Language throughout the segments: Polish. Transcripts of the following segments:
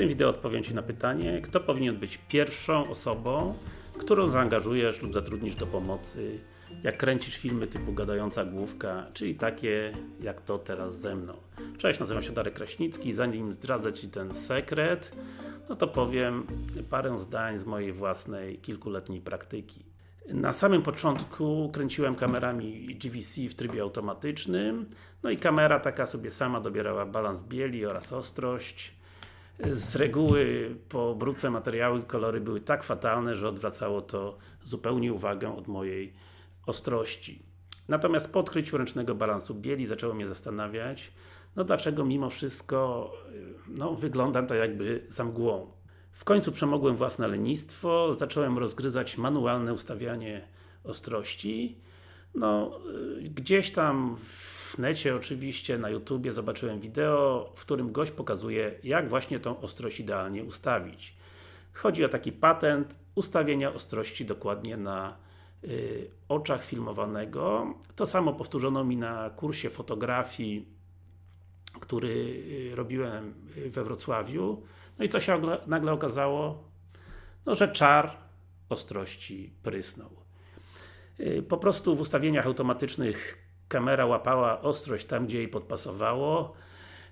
tym wideo odpowiem Ci na pytanie, kto powinien być pierwszą osobą, którą zaangażujesz lub zatrudnisz do pomocy, jak kręcisz filmy typu gadająca główka, czyli takie jak to teraz ze mną. Cześć, nazywam się Darek Kraśnicki, zanim zdradzę Ci ten sekret, no to powiem parę zdań z mojej własnej kilkuletniej praktyki. Na samym początku kręciłem kamerami GVC w trybie automatycznym, no i kamera taka sobie sama dobierała balans bieli oraz ostrość. Z reguły po obróbce materiały i kolory były tak fatalne, że odwracało to zupełnie uwagę od mojej ostrości. Natomiast po odkryciu ręcznego balansu bieli zaczęło mnie zastanawiać, no dlaczego mimo wszystko no, wyglądam to jakby za mgłą. W końcu przemogłem własne lenistwo, zacząłem rozgryzać manualne ustawianie ostrości. No, gdzieś tam w necie oczywiście, na YouTubie zobaczyłem wideo, w którym gość pokazuje, jak właśnie tą ostrość idealnie ustawić. Chodzi o taki patent ustawienia ostrości dokładnie na y, oczach filmowanego. To samo powtórzono mi na kursie fotografii, który y, robiłem we Wrocławiu. No i co się nagle okazało? No, że czar ostrości prysnął. Y, po prostu w ustawieniach automatycznych kamera łapała ostrość tam, gdzie jej podpasowało.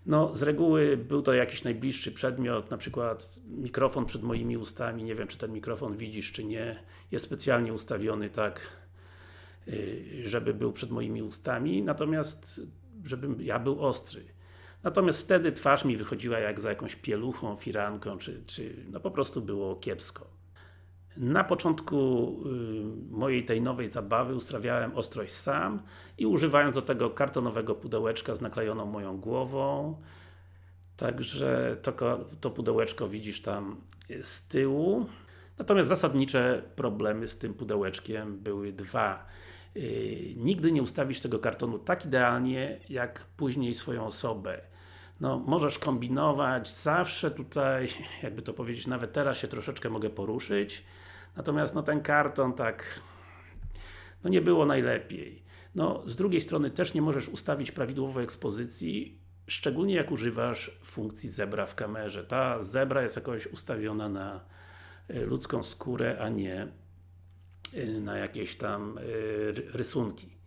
No, z reguły był to jakiś najbliższy przedmiot, na przykład mikrofon przed moimi ustami, nie wiem czy ten mikrofon widzisz czy nie, jest specjalnie ustawiony tak, y, żeby był przed moimi ustami, natomiast żebym ja był ostry. Natomiast wtedy twarz mi wychodziła jak za jakąś pieluchą, firanką, czy, czy no po prostu było kiepsko. Na początku y, mojej tej nowej zabawy ustawiałem ostrość sam i używając do tego kartonowego pudełeczka z naklejoną moją głową. Także to, to pudełeczko widzisz tam z tyłu. Natomiast zasadnicze problemy z tym pudełeczkiem były dwa. Yy, nigdy nie ustawisz tego kartonu tak idealnie, jak później swoją osobę. No, możesz kombinować, zawsze tutaj, jakby to powiedzieć, nawet teraz się troszeczkę mogę poruszyć. Natomiast no, ten karton tak no nie było najlepiej. No, z drugiej strony też nie możesz ustawić prawidłowej ekspozycji, szczególnie jak używasz funkcji zebra w kamerze. Ta zebra jest jakoś ustawiona na y, ludzką skórę, a nie y, na jakieś tam y, rysunki.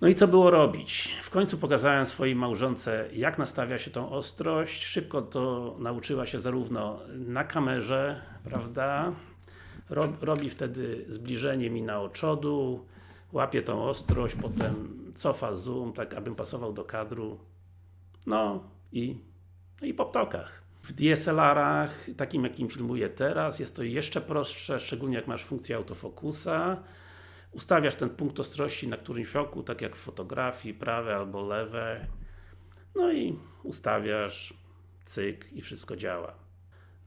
No i co było robić? W końcu pokazałem swojej małżonce, jak nastawia się tą ostrość. Szybko to nauczyła się zarówno na kamerze, prawda? Robi wtedy zbliżenie mi na oczodu, łapie tą ostrość, potem cofa zoom, tak abym pasował do kadru. No i, no i po ptokach. W DSLR-ach, takim jakim filmuję teraz, jest to jeszcze prostsze, szczególnie jak masz funkcję autofokusa. Ustawiasz ten punkt ostrości na którymś oku, tak jak w fotografii, prawe albo lewe. No i ustawiasz, cyk i wszystko działa.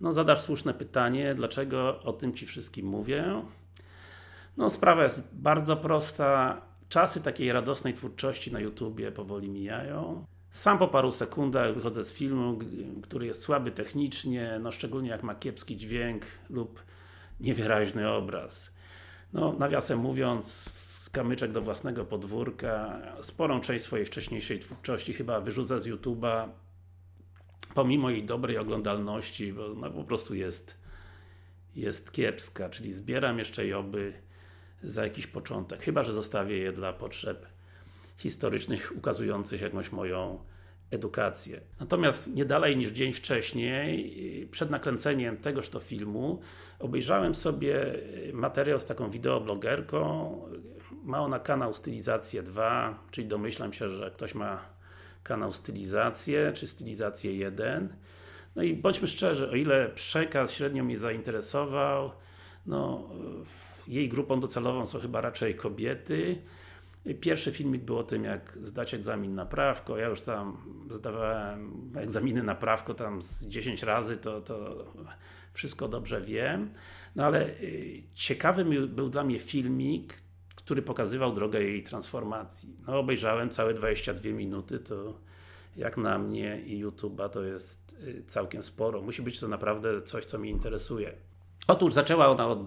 No zadasz słuszne pytanie, dlaczego o tym Ci wszystkim mówię? No sprawa jest bardzo prosta. Czasy takiej radosnej twórczości na YouTubie powoli mijają. Sam po paru sekundach wychodzę z filmu, który jest słaby technicznie, no szczególnie jak ma kiepski dźwięk lub niewyraźny obraz. No, nawiasem mówiąc, kamyczek do własnego podwórka, sporą część swojej wcześniejszej twórczości chyba wyrzucę z YouTube'a, pomimo jej dobrej oglądalności, bo no, po prostu jest jest kiepska, czyli zbieram jeszcze joby za jakiś początek, chyba, że zostawię je dla potrzeb historycznych, ukazujących jakąś moją edukację. Natomiast nie dalej niż dzień wcześniej, przed nakręceniem tegoż to filmu, obejrzałem sobie materiał z taką wideoblogerką. Ma ona kanał Stylizację 2, czyli domyślam się, że ktoś ma kanał Stylizację, czy Stylizację 1. No i bądźmy szczerzy, o ile przekaz średnio mnie zainteresował, no, jej grupą docelową są chyba raczej kobiety, Pierwszy filmik był o tym, jak zdać egzamin na prawko. Ja już tam zdawałem egzaminy na prawko tam z 10 razy, to, to wszystko dobrze wiem. No ale y, ciekawy był dla mnie filmik, który pokazywał drogę jej transformacji. No obejrzałem całe 22 minuty, to jak na mnie i YouTube'a to jest y, całkiem sporo. Musi być to naprawdę coś, co mnie interesuje. Otóż zaczęła ona od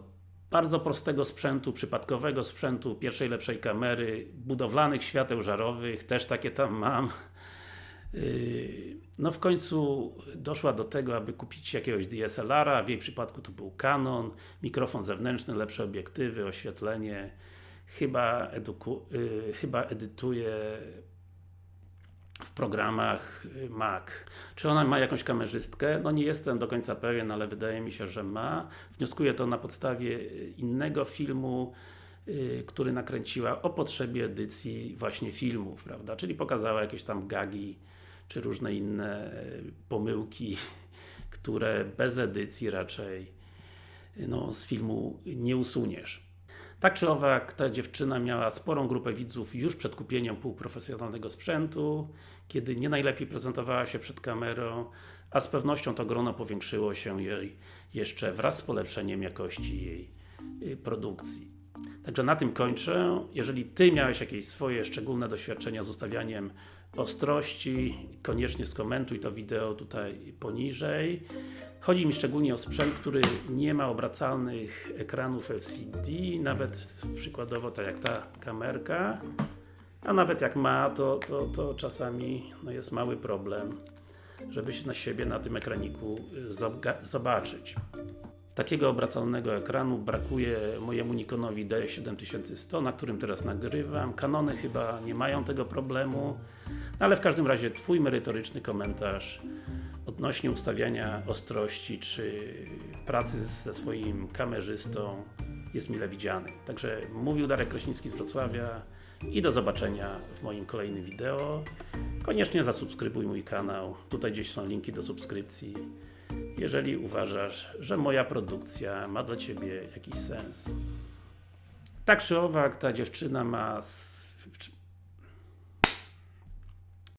bardzo prostego sprzętu, przypadkowego sprzętu, pierwszej lepszej kamery, budowlanych świateł żarowych, też takie tam mam. Yy, no w końcu doszła do tego, aby kupić jakiegoś DSLR-a, w jej przypadku to był Canon, mikrofon zewnętrzny, lepsze obiektywy, oświetlenie, chyba, eduku, yy, chyba edytuje w programach y, Mac. Czy ona ma jakąś kamerzystkę? No nie jestem do końca pewien, ale wydaje mi się, że ma. Wnioskuję to na podstawie innego filmu, który nakręciła o potrzebie edycji właśnie filmów, prawda? Czyli pokazała jakieś tam gagi, czy różne inne pomyłki, które bez edycji raczej no, z filmu nie usuniesz. Tak czy owak, ta dziewczyna miała sporą grupę widzów już przed kupieniem półprofesjonalnego sprzętu, kiedy nie najlepiej prezentowała się przed kamerą, a z pewnością to grono powiększyło się jej jeszcze wraz z polepszeniem jakości jej y, produkcji. Także na tym kończę. Jeżeli Ty miałeś jakieś swoje szczególne doświadczenia z ustawianiem ostrości, koniecznie skomentuj to wideo tutaj poniżej. Chodzi mi szczególnie o sprzęt, który nie ma obracalnych ekranów LCD, nawet przykładowo tak jak ta kamerka, a nawet jak ma, to, to, to czasami no jest mały problem, żeby się na siebie na tym ekraniku zobaczyć. Takiego obracalnego ekranu brakuje mojemu Nikonowi D7100, na którym teraz nagrywam. Kanony chyba nie mają tego problemu, ale w każdym razie Twój merytoryczny komentarz odnośnie ustawiania ostrości, czy pracy ze swoim kamerzystą jest mile widziany. Także mówił Darek Kraśnicki z Wrocławia i do zobaczenia w moim kolejnym wideo. Koniecznie zasubskrybuj mój kanał, tutaj gdzieś są linki do subskrypcji jeżeli uważasz, że moja produkcja ma dla Ciebie jakiś sens. Tak czy owak, ta dziewczyna ma